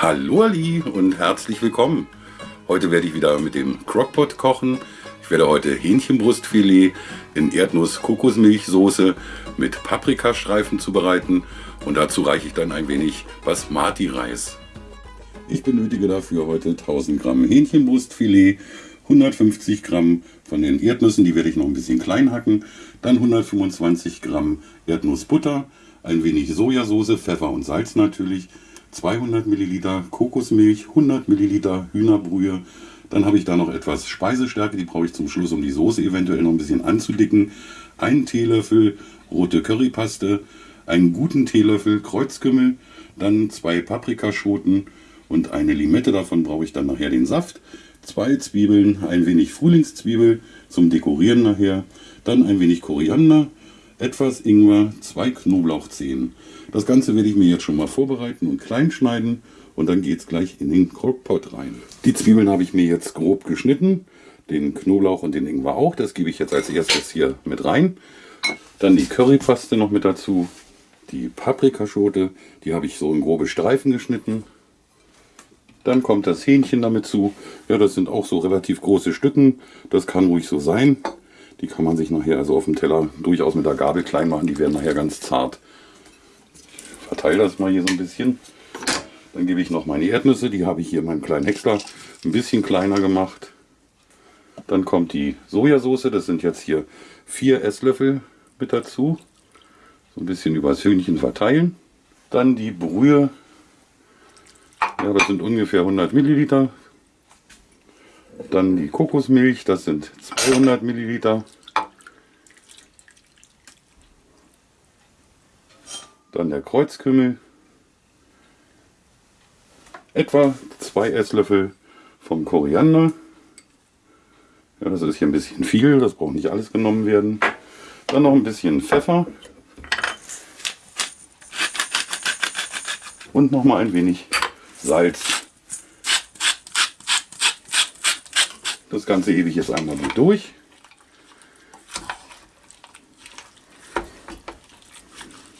Hallo Ali und herzlich willkommen. Heute werde ich wieder mit dem Crockpot kochen. Ich werde heute Hähnchenbrustfilet in Erdnuss-Kokosmilchsoße mit Paprikastreifen zubereiten und dazu reiche ich dann ein wenig Basmati-Reis. Ich benötige dafür heute 1000 Gramm Hähnchenbrustfilet, 150 Gramm von den Erdnüssen, die werde ich noch ein bisschen klein hacken, dann 125 Gramm Erdnussbutter, ein wenig Sojasauce, Pfeffer und Salz natürlich, 200 Milliliter Kokosmilch, 100 Milliliter Hühnerbrühe. Dann habe ich da noch etwas Speisestärke, die brauche ich zum Schluss, um die Soße eventuell noch ein bisschen anzudicken. Einen Teelöffel rote Currypaste, einen guten Teelöffel Kreuzkümmel, dann zwei Paprikaschoten und eine Limette, davon brauche ich dann nachher den Saft. Zwei Zwiebeln, ein wenig Frühlingszwiebel zum Dekorieren nachher, dann ein wenig Koriander, etwas Ingwer, zwei Knoblauchzehen. Das Ganze werde ich mir jetzt schon mal vorbereiten und klein schneiden und dann geht es gleich in den Crockpot rein. Die Zwiebeln habe ich mir jetzt grob geschnitten, den Knoblauch und den Ingwer auch. Das gebe ich jetzt als erstes hier mit rein. Dann die Currypaste noch mit dazu. Die Paprikaschote, die habe ich so in grobe Streifen geschnitten. Dann kommt das Hähnchen damit zu. Ja, das sind auch so relativ große Stücken. Das kann ruhig so sein. Die kann man sich nachher also auf dem Teller durchaus mit der Gabel klein machen. Die werden nachher ganz zart. Ich verteile das mal hier so ein bisschen. Dann gebe ich noch meine Erdnüsse. Die habe ich hier in meinem kleinen Häcksler ein bisschen kleiner gemacht. Dann kommt die Sojasauce. Das sind jetzt hier vier Esslöffel mit dazu. So ein bisschen übers Hühnchen verteilen. Dann die Brühe. Ja, das sind ungefähr 100 Milliliter. Dann die Kokosmilch, das sind 200 Milliliter. Dann der Kreuzkümmel. Etwa zwei Esslöffel vom Koriander. Ja, das ist hier ein bisschen viel, das braucht nicht alles genommen werden. Dann noch ein bisschen Pfeffer. Und noch mal ein wenig Salz. Das Ganze ich jetzt einmal gut durch.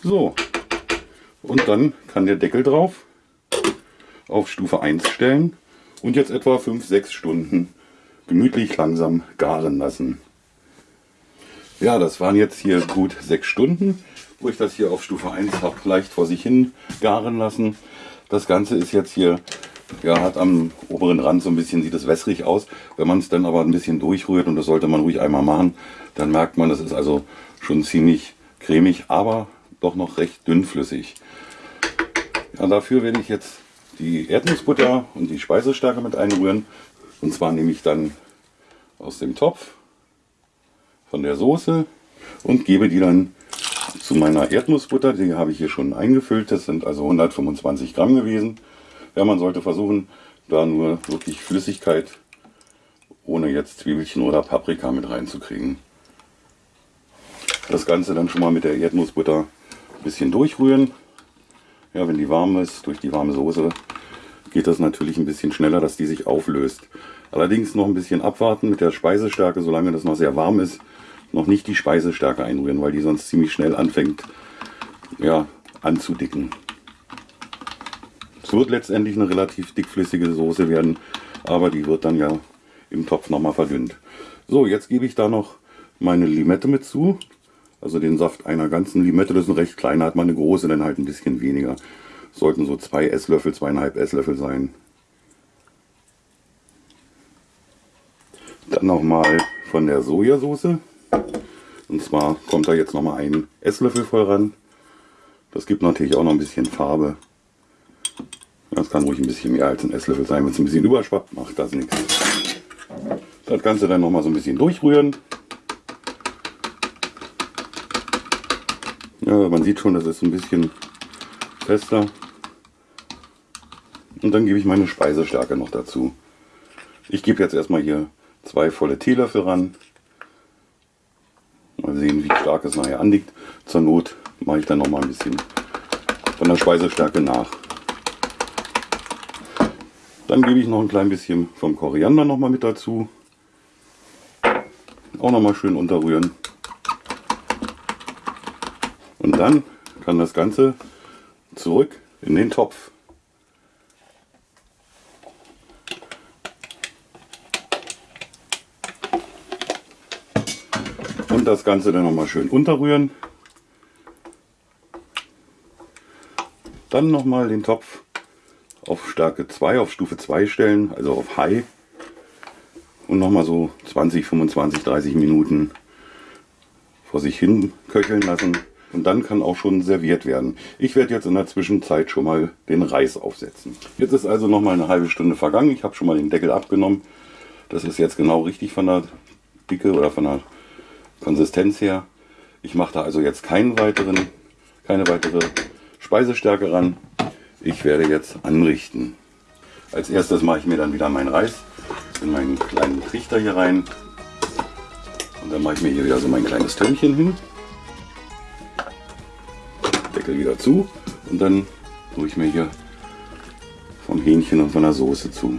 So, und dann kann der Deckel drauf auf Stufe 1 stellen und jetzt etwa 5-6 Stunden gemütlich langsam garen lassen. Ja, das waren jetzt hier gut 6 Stunden, wo ich das hier auf Stufe 1 habe leicht vor sich hin garen lassen. Das Ganze ist jetzt hier ja, hat am oberen Rand so ein bisschen, sieht es wässrig aus. Wenn man es dann aber ein bisschen durchrührt, und das sollte man ruhig einmal machen, dann merkt man, das ist also schon ziemlich cremig, aber doch noch recht dünnflüssig. Ja, dafür werde ich jetzt die Erdnussbutter und die Speisestärke mit einrühren. Und zwar nehme ich dann aus dem Topf von der Soße und gebe die dann zu meiner Erdnussbutter. Die habe ich hier schon eingefüllt. Das sind also 125 Gramm gewesen. Ja, man sollte versuchen, da nur wirklich Flüssigkeit ohne jetzt Zwiebelchen oder Paprika mit reinzukriegen. Das Ganze dann schon mal mit der Erdnussbutter ein bisschen durchrühren. Ja, wenn die warm ist, durch die warme Soße, geht das natürlich ein bisschen schneller, dass die sich auflöst. Allerdings noch ein bisschen abwarten mit der Speisestärke, solange das noch sehr warm ist, noch nicht die Speisestärke einrühren, weil die sonst ziemlich schnell anfängt ja, anzudicken. Es wird letztendlich eine relativ dickflüssige Soße werden, aber die wird dann ja im Topf nochmal verdünnt. So, jetzt gebe ich da noch meine Limette mit zu. Also den Saft einer ganzen Limette, das ist ein recht kleiner, hat man eine große, dann halt ein bisschen weniger. Sollten so zwei Esslöffel, zweieinhalb Esslöffel sein. Dann nochmal von der Sojasauce. Und zwar kommt da jetzt nochmal ein Esslöffel voll ran. Das gibt natürlich auch noch ein bisschen Farbe. Das kann ruhig ein bisschen mehr als ein Esslöffel sein. Wenn es ein bisschen überschwappt, macht das nichts. Das Ganze dann noch mal so ein bisschen durchrühren. Ja, man sieht schon, das ist ein bisschen fester. Und dann gebe ich meine Speisestärke noch dazu. Ich gebe jetzt erstmal hier zwei volle Teelöffel ran. Mal sehen, wie stark es nachher anliegt. Zur Not mache ich dann noch mal ein bisschen von der Speisestärke nach. Dann gebe ich noch ein klein bisschen vom Koriander noch mal mit dazu. Auch noch mal schön unterrühren. Und dann kann das Ganze zurück in den Topf. Und das Ganze dann noch mal schön unterrühren. Dann noch mal den Topf auf Stärke 2, auf Stufe 2 stellen, also auf High. Und nochmal so 20, 25, 30 Minuten vor sich hin köcheln lassen. Und dann kann auch schon serviert werden. Ich werde jetzt in der Zwischenzeit schon mal den Reis aufsetzen. Jetzt ist also noch mal eine halbe Stunde vergangen. Ich habe schon mal den Deckel abgenommen. Das ist jetzt genau richtig von der Dicke oder von der Konsistenz her. Ich mache da also jetzt keinen weiteren, keine weitere Speisestärke ran. Ich werde jetzt anrichten. Als erstes mache ich mir dann wieder meinen Reis in meinen kleinen Trichter hier rein. Und dann mache ich mir hier wieder so mein kleines Tönnchen hin. Deckel wieder zu und dann tue ich mir hier vom Hähnchen und von der Soße zu.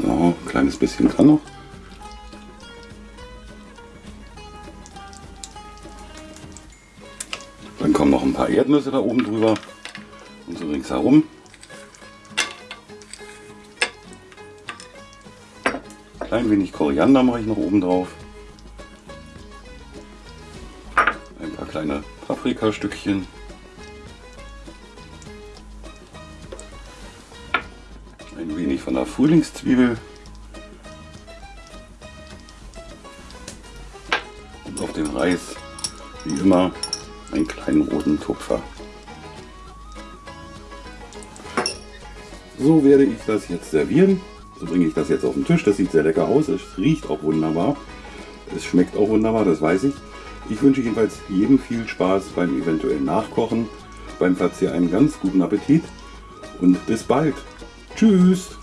So, ein kleines bisschen kann noch. Erdnüsse da oben drüber und so ringsherum. Klein wenig Koriander mache ich noch oben drauf. Ein paar kleine Paprikastückchen. Ein wenig von der Frühlingszwiebel. Und auf den Reis, wie immer, einen kleinen roten Tupfer. So werde ich das jetzt servieren. So bringe ich das jetzt auf den Tisch. Das sieht sehr lecker aus. Es riecht auch wunderbar. Es schmeckt auch wunderbar, das weiß ich. Ich wünsche jedenfalls jedem viel Spaß beim eventuellen Nachkochen, beim Verzehr einen ganz guten Appetit und bis bald. Tschüss!